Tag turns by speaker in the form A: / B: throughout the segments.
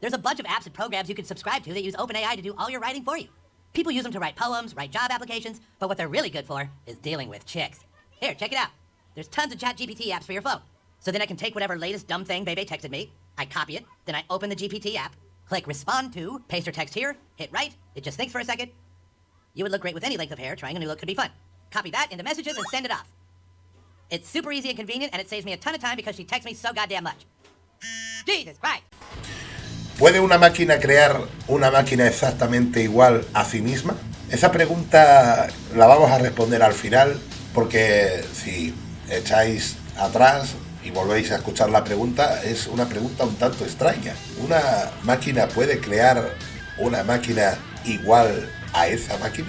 A: There's a bunch of apps and programs you can subscribe to that use OpenAI to do all your writing for you. People use them to write poems, write job applications, but what they're really good for is dealing with chicks. Here, check it out. There's tons of ChatGPT apps for your phone. So then I can take whatever latest dumb thing Bebe texted me, I copy it, then I open the GPT app, click respond to, paste her text here, hit write, it just thinks for a second. You would look great with any length of hair, trying a new look could be fun. Copy that into messages and send it off. It's super easy and convenient, and it saves me a ton of time because she texts me so goddamn much. Jesus Christ!
B: ¿Puede una máquina crear una máquina exactamente igual a sí misma? Esa pregunta la vamos a responder al final porque si echáis atrás y volvéis a escuchar la pregunta, es una pregunta un tanto extraña. ¿Una máquina puede crear una máquina igual a esa máquina?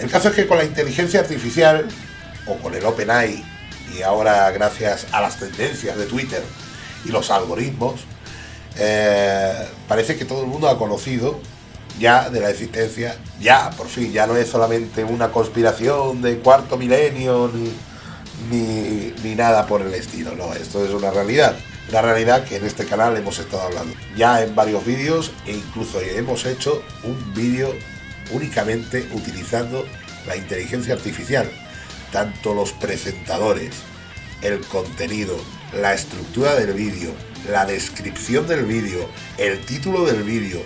B: El caso es que con la inteligencia artificial o con el OpenAI y ahora gracias a las tendencias de Twitter y los algoritmos, eh, parece que todo el mundo ha conocido ya de la existencia, ya, por fin, ya no es solamente una conspiración de cuarto milenio ni, ni, nada por el estilo, no, esto es una realidad. Una realidad que en este canal hemos estado hablando ya en varios vídeos e incluso hemos hecho un vídeo únicamente utilizando la inteligencia artificial. Tanto los presentadores, el contenido, la estructura del vídeo, la descripción del vídeo, el título del vídeo,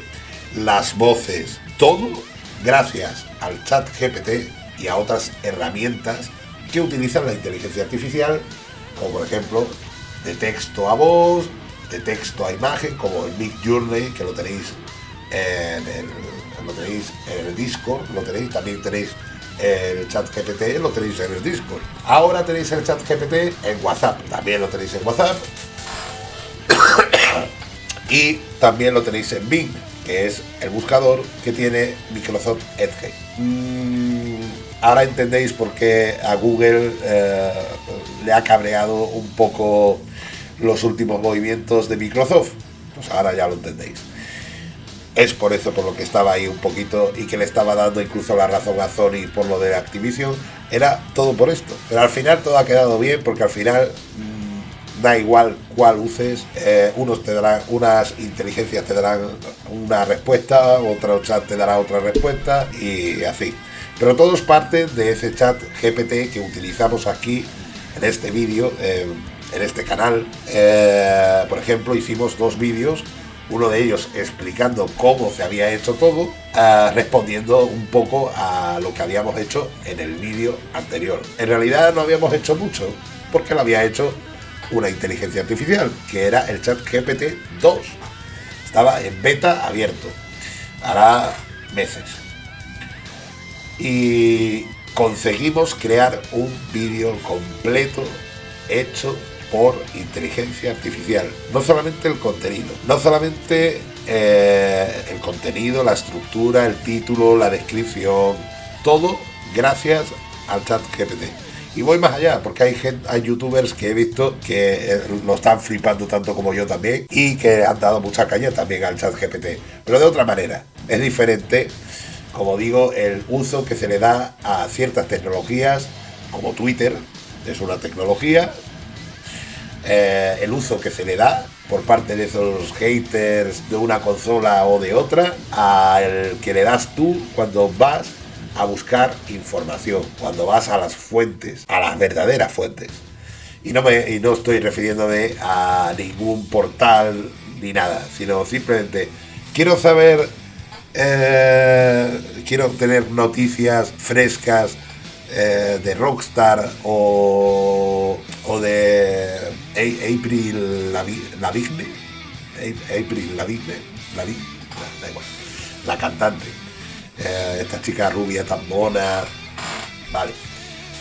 B: las voces, todo gracias al chat GPT y a otras herramientas que utilizan la inteligencia artificial, como por ejemplo de texto a voz, de texto a imagen, como el Big Journey, que lo tenéis en el, lo tenéis en el Discord, lo tenéis, también tenéis el chat GPT, lo tenéis en el Discord. Ahora tenéis el chat GPT en WhatsApp, también lo tenéis en WhatsApp. y también lo tenéis en Bing, que es el buscador que tiene Microsoft Edge. Mm, ahora entendéis por qué a Google eh, le ha cabreado un poco los últimos movimientos de Microsoft. Pues ahora ya lo entendéis. Es por eso por lo que estaba ahí un poquito y que le estaba dando incluso la razón a Sony por lo de Activision. Era todo por esto. Pero al final todo ha quedado bien porque al final mm, da igual cuál uses. Eh, unos te darán, unas inteligencias te darán una respuesta, otro chat te dará otra respuesta y así. Pero todos parten de ese chat GPT que utilizamos aquí en este vídeo, en este canal. Eh, por ejemplo, hicimos dos vídeos uno de ellos explicando cómo se había hecho todo, eh, respondiendo un poco a lo que habíamos hecho en el vídeo anterior. En realidad no habíamos hecho mucho, porque lo había hecho una inteligencia artificial, que era el chat GPT 2. Estaba en beta abierto, hará meses. Y conseguimos crear un vídeo completo hecho por inteligencia artificial. No solamente el contenido, no solamente eh, el contenido, la estructura, el título, la descripción, todo gracias al chat GPT. Y voy más allá, porque hay, gente, hay youtubers que he visto que eh, lo están flipando tanto como yo también y que han dado mucha caña también al chat GPT, pero de otra manera. Es diferente, como digo, el uso que se le da a ciertas tecnologías, como Twitter, es una tecnología, eh, el uso que se le da por parte de esos haters de una consola o de otra al que le das tú cuando vas a buscar información, cuando vas a las fuentes, a las verdaderas fuentes. Y no, me, y no estoy refiriéndome a ningún portal ni nada, sino simplemente quiero saber, eh, quiero tener noticias frescas eh, de Rockstar o, April Lavigne, April Lavigne, la, da igual, la cantante, eh, esta chica rubia tan mona, vale.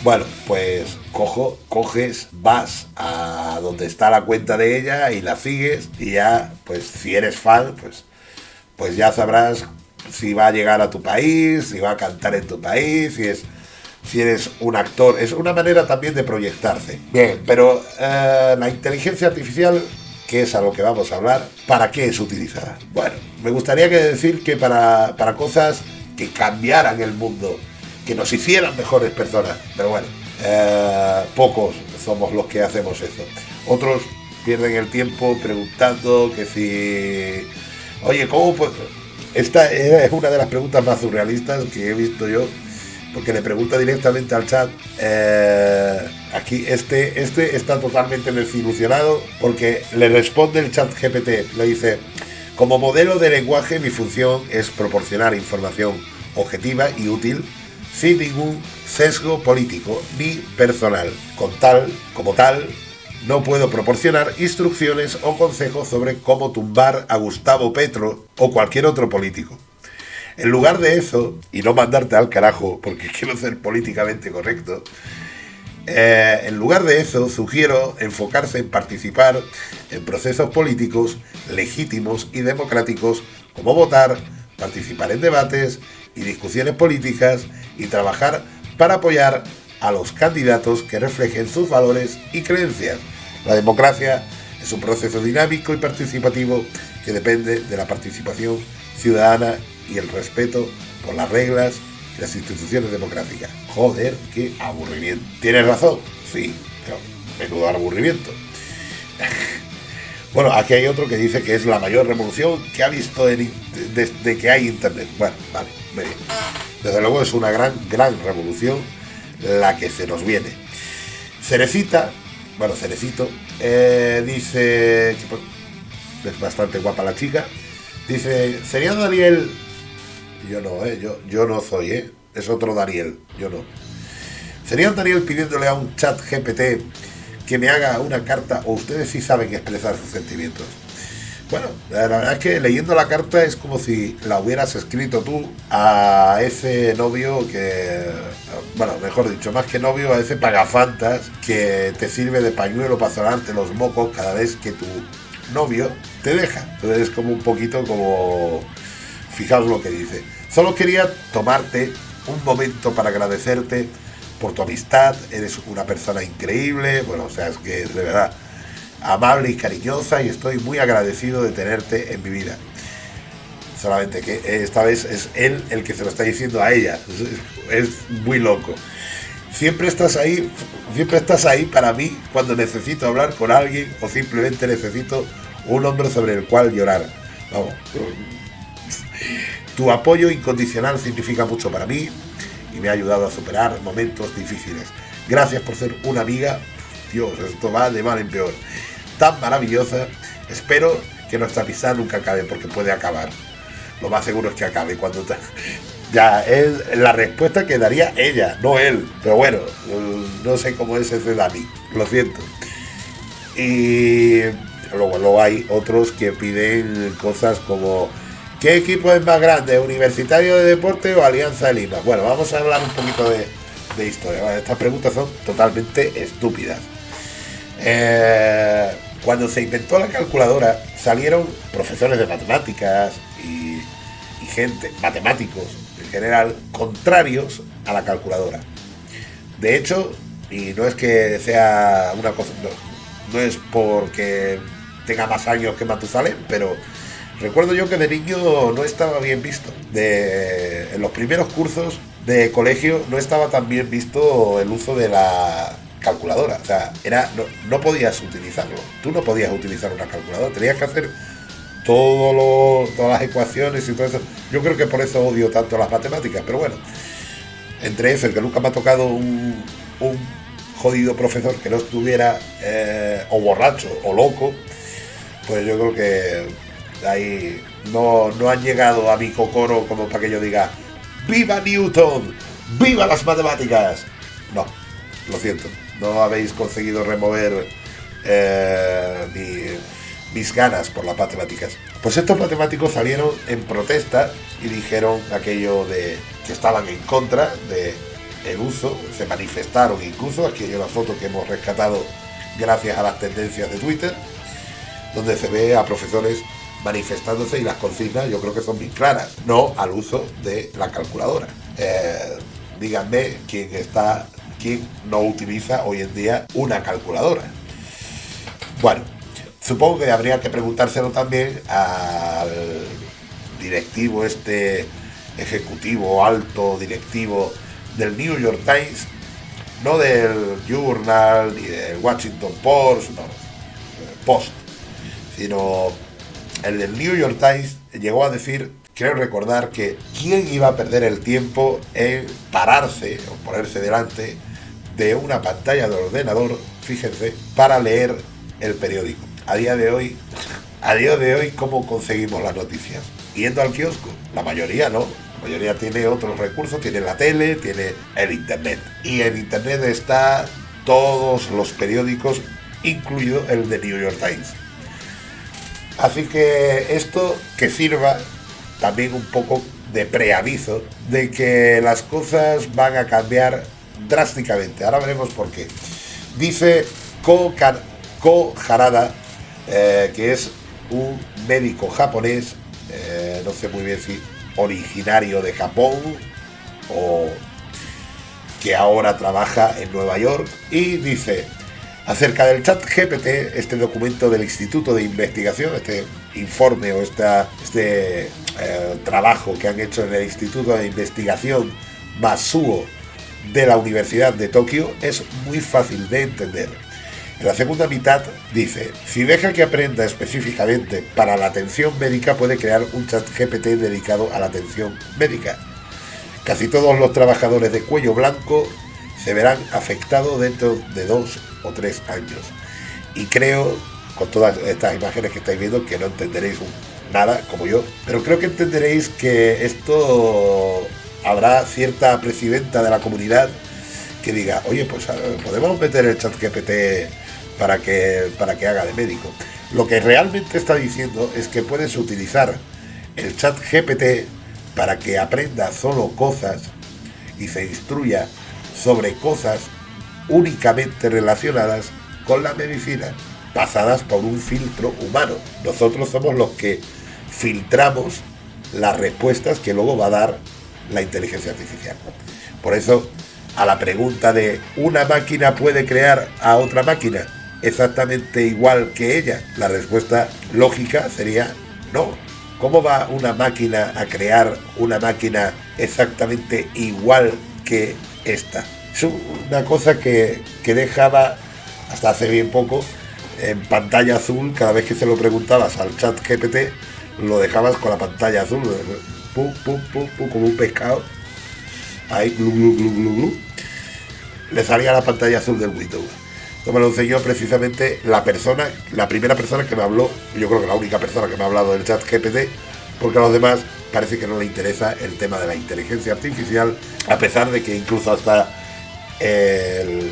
B: Bueno, pues cojo, coges, vas a donde está la cuenta de ella y la sigues y ya, pues si eres fan, pues, pues ya sabrás si va a llegar a tu país, si va a cantar en tu país, si es si eres un actor. Es una manera también de proyectarse. Bien, pero eh, la inteligencia artificial, que es a lo que vamos a hablar, ¿para qué es utilizada? Bueno, me gustaría que decir que para, para cosas que cambiaran el mundo, que nos hicieran mejores personas. Pero bueno, eh, pocos somos los que hacemos eso. Otros pierden el tiempo preguntando que si, oye, ¿cómo pues? Esta es una de las preguntas más surrealistas que he visto yo, porque le pregunta directamente al chat. Eh, aquí este, este está totalmente desilusionado porque le responde el chat GPT, le dice, como modelo de lenguaje mi función es proporcionar información objetiva y útil sin ningún sesgo político ni personal. Con tal, como tal, no puedo proporcionar instrucciones o consejos sobre cómo tumbar a Gustavo Petro o cualquier otro político. En lugar de eso, y no mandarte al carajo porque quiero ser políticamente correcto, eh, en lugar de eso, sugiero enfocarse en participar en procesos políticos legítimos y democráticos como votar, participar en debates y discusiones políticas y trabajar para apoyar a los candidatos que reflejen sus valores y creencias. La democracia es un proceso dinámico y participativo que depende de la participación ciudadana y el respeto por las reglas y las instituciones democráticas. Joder, qué aburrimiento. ¿Tienes razón? Sí, menudo aburrimiento. bueno, aquí hay otro que dice que es la mayor revolución que ha visto desde que hay Internet. Bueno, vale, bien. Desde luego es una gran, gran revolución la que se nos viene. Cerecita, bueno, Cerecito, eh, dice, es bastante guapa la chica, dice, ¿sería Daniel? Yo no, eh, yo, yo no soy, eh, es otro Daniel, yo no. ¿Sería Daniel pidiéndole a un chat GPT que me haga una carta o ustedes sí saben expresar sus sentimientos? Bueno, la verdad es que leyendo la carta es como si la hubieras escrito tú a ese novio que, bueno, mejor dicho, más que novio, a ese pagafantas que te sirve de pañuelo para sonarte los mocos cada vez que tu novio te deja. Entonces es como un poquito como, fijaos lo que dice. Solo quería tomarte un momento para agradecerte por tu amistad, eres una persona increíble, bueno, o sea, es que de verdad amable y cariñosa y estoy muy agradecido de tenerte en mi vida. Solamente que esta vez es él el que se lo está diciendo a ella. Es, muy loco. Siempre estás ahí, siempre estás ahí para mí cuando necesito hablar con alguien o simplemente necesito un hombre sobre el cual llorar. Vamos. Tu apoyo incondicional significa mucho para mí y me ha ayudado a superar momentos difíciles. Gracias por ser una amiga. Dios, esto va de mal en peor tan maravillosa. Espero que nuestra amistad nunca acabe porque puede acabar. Lo más seguro es que acabe cuando ya es la respuesta que daría ella, no él. Pero bueno, no sé cómo es ese Dani, lo siento. Y luego, luego hay otros que piden cosas como ¿qué equipo es más grande? ¿Universitario de Deporte o Alianza de Lima? Bueno, vamos a hablar un poquito de, historia. Estas preguntas son totalmente estúpidas. Eh, cuando se inventó la calculadora, salieron profesores de matemáticas y, gente, matemáticos en general, contrarios a la calculadora. De hecho, y no es que sea una cosa, no, es porque tenga más años que Matusalén, pero recuerdo yo que de niño no estaba bien visto. En los primeros cursos de colegio no estaba tan bien visto el uso de la calculadora. O sea, era, no, podías utilizarlo. Tú no podías utilizar una calculadora. Tenías que hacer todo todas las ecuaciones y todo eso. Yo creo que por eso odio tanto las matemáticas. Pero bueno, entre eso, el que nunca me ha tocado un, jodido profesor que no estuviera eh, o borracho o loco, pues yo creo que ahí no, no han llegado a mi cocoro como para que yo diga, ¡Viva Newton! ¡Viva las matemáticas! No, lo siento no habéis conseguido remover eh, mis ganas por las matemáticas. Pues estos matemáticos salieron en protesta y dijeron aquello de que estaban en contra de el uso, se manifestaron incluso, aquí hay una foto que hemos rescatado gracias a las tendencias de Twitter, donde se ve a profesores manifestándose y las consignas yo creo que son bien claras, no al uso de la calculadora. Eh, díganme quién está ¿quién no utiliza hoy en día una calculadora? Bueno, supongo que habría que preguntárselo también al directivo este ejecutivo alto directivo del New York Times, no del Journal ni del Washington Post, no. post, sino el del New York Times llegó a decir, creo recordar que quién iba a perder el tiempo en pararse o ponerse delante de una pantalla de ordenador, fíjense, para leer el periódico. A día de hoy, a día de hoy, ¿cómo conseguimos las noticias? Yendo al kiosco. La mayoría no. La mayoría tiene otros recursos, tiene la tele, tiene el internet. Y en internet está todos los periódicos, incluido el de New York Times. Así que esto que sirva también un poco de preaviso de que las cosas van a cambiar drásticamente. Ahora veremos por qué. Dice Ko, Harada, eh, que es un médico japonés, eh, no sé muy bien si originario de Japón o que ahora trabaja en Nueva York, y dice, acerca del chat GPT, este documento del Instituto de Investigación, este informe o esta, este eh, trabajo que han hecho en el Instituto de Investigación Masuo de la Universidad de Tokio, es muy fácil de entender. En la segunda mitad dice, si deja que aprenda específicamente para la atención médica, puede crear un chat GPT dedicado a la atención médica. Casi todos los trabajadores de cuello blanco se verán afectados dentro de dos o tres años. Y creo, con todas estas imágenes que estáis viendo, que no entenderéis nada como yo, pero creo que entenderéis que esto habrá cierta presidenta de la comunidad que diga, oye, pues podemos meter el chat GPT para que, para que haga de médico. Lo que realmente está diciendo es que puedes utilizar el chat GPT para que aprenda solo cosas y se instruya sobre cosas únicamente relacionadas con la medicina, pasadas por un filtro humano. Nosotros somos los que filtramos las respuestas que luego va a dar la inteligencia artificial. Por eso, a la pregunta de ¿una máquina puede crear a otra máquina? exactamente igual que ella? La respuesta lógica sería no. ¿Cómo va una máquina a crear una máquina exactamente igual que esta? Es una cosa que, que dejaba hasta hace bien poco en pantalla azul. Cada vez que se lo preguntabas al chat GPT lo dejabas con la pantalla azul. Pum, pum, pum, pum, como un pescado. Ahí glu, glu, glu, glu, le salía la pantalla azul del Windows. Esto me lo enseñó precisamente la persona, la primera persona que me habló, yo creo que la única persona que me ha hablado del chat GPT, porque a los demás parece que no le interesa el tema de la inteligencia artificial, a pesar de que incluso hasta el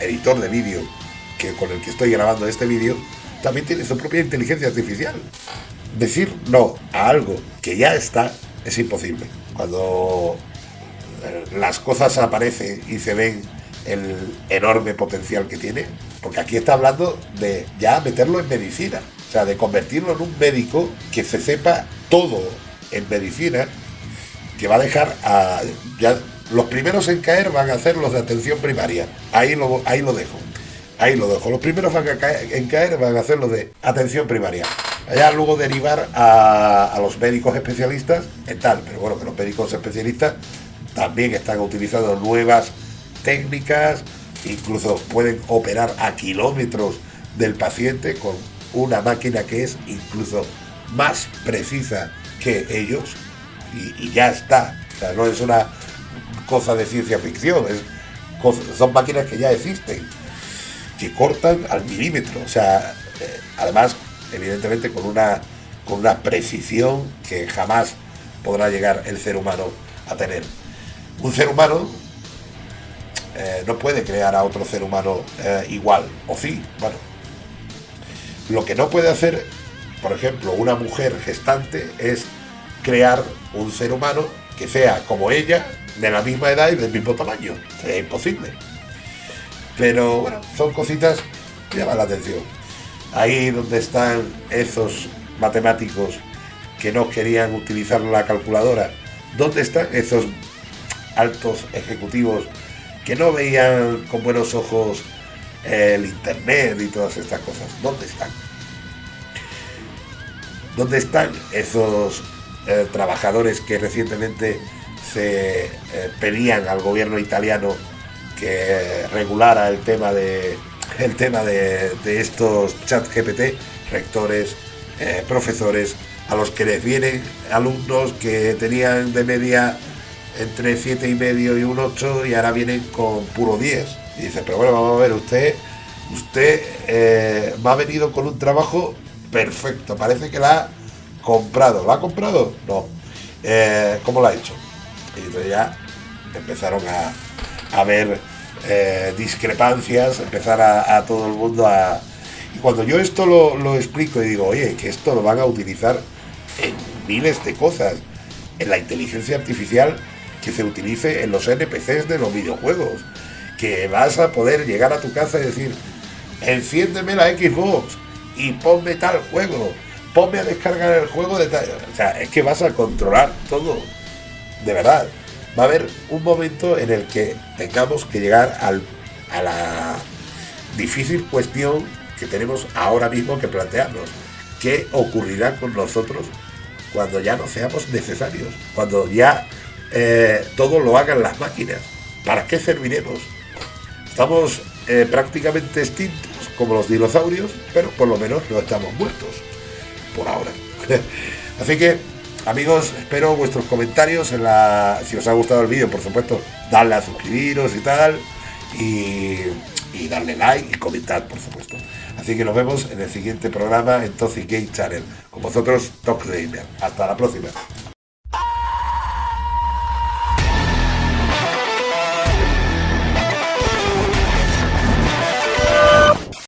B: editor de vídeo que con el que estoy grabando este vídeo también tiene su propia inteligencia artificial. Decir no a algo que ya está es imposible. Cuando las cosas aparecen y se ven el enorme potencial que tiene, porque aquí está hablando de ya meterlo en medicina, o sea, de convertirlo en un médico que se sepa todo en medicina, que va a dejar a... Ya, los primeros en caer van a ser los de atención primaria, ahí lo, ahí lo dejo. Ahí lo dejo. Los primeros van a caer, en caer van a hacer los de atención primaria. Allá luego derivar a, a los médicos especialistas en tal. Pero bueno, que los médicos especialistas también están utilizando nuevas técnicas, incluso pueden operar a kilómetros del paciente con una máquina que es incluso más precisa que ellos y, ya está. O sea, no es una cosa de ciencia ficción, es son máquinas que ya existen, que cortan al milímetro. O sea, eh, además, evidentemente con una, con una precisión que jamás podrá llegar el ser humano a tener. Un ser humano eh, no puede crear a otro ser humano eh, igual, o sí, bueno. Lo que no puede hacer, por ejemplo, una mujer gestante es crear un ser humano que sea como ella, de la misma edad y del mismo tamaño. Sería imposible. Pero bueno, son cositas que llaman la atención. Ahí donde están esos matemáticos que no querían utilizar la calculadora, ¿dónde están esos altos ejecutivos que no veían con buenos ojos el Internet y todas estas cosas. ¿Dónde están? ¿Dónde están esos eh, trabajadores que recientemente se eh, pedían al gobierno italiano que regulara el tema de el tema de, estos chat GPT, rectores, eh, profesores, a los que les vienen alumnos que tenían de media entre 7 y medio y un 8 y ahora vienen con puro 10. Y dice, pero bueno, vamos a ver, usted, usted eh, ha venido con un trabajo perfecto, parece que la ha comprado. ¿La ha comprado? No. Eh, ¿Cómo lo ha hecho? Y entonces ya empezaron a, ver eh, discrepancias, empezar a, todo el mundo a... Y cuando yo esto lo, lo explico y digo, oye, que esto lo van a utilizar en miles de cosas, en la inteligencia artificial que se utilice en los NPCs de los videojuegos, que vas a poder llegar a tu casa y decir, enciéndeme la Xbox y ponme tal juego, ponme a descargar el juego de tal... O sea, es que vas a controlar todo, de verdad. Va a haber un momento en el que tengamos que llegar al, a la difícil cuestión que tenemos ahora mismo que plantearnos. ¿Qué ocurrirá con nosotros cuando ya no seamos necesarios? Cuando ya eh, todo lo hagan las máquinas. ¿Para qué serviremos? Estamos eh, prácticamente extintos como los dinosaurios, pero por lo menos no estamos muertos. Por ahora. Así que, amigos, espero vuestros comentarios en la. Si os ha gustado el vídeo, por supuesto, darle a suscribiros y tal. Y, darle like y comentar, por supuesto. Así que nos vemos en el siguiente programa en Toxic Game Channel. Con vosotros, Talk Gamer. Hasta la próxima.